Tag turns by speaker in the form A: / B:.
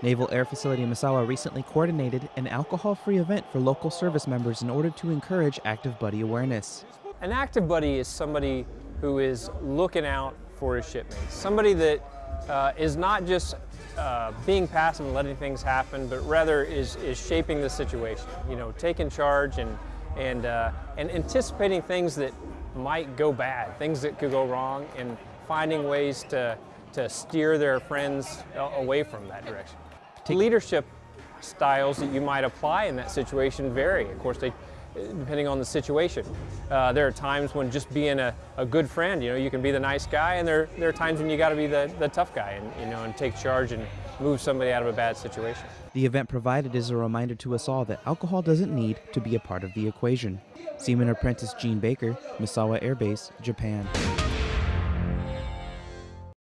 A: Naval Air Facility Misawa recently coordinated an alcohol free event for local service members in order to encourage active buddy awareness.
B: An active buddy is somebody who is looking out for his shipmates, somebody that uh, is not just uh, being passive and letting things happen, but rather is, is shaping the situation, you know, taking charge and, and, uh, and anticipating things that might go bad, things that could go wrong, and finding ways to, to steer their friends away from that direction. Leadership styles that you might apply in that situation vary. Of course, they depending on the situation. Uh, there are times when just being a, a, good friend, you know, you can be the nice guy, and there, there are times when you got to be the, the tough guy and, you know, and take charge and move somebody out of a bad situation.
A: The event provided is a reminder to us all that alcohol doesn't need to be a part of the equation. Seaman Apprentice Gene Baker, Misawa Air Base, Japan.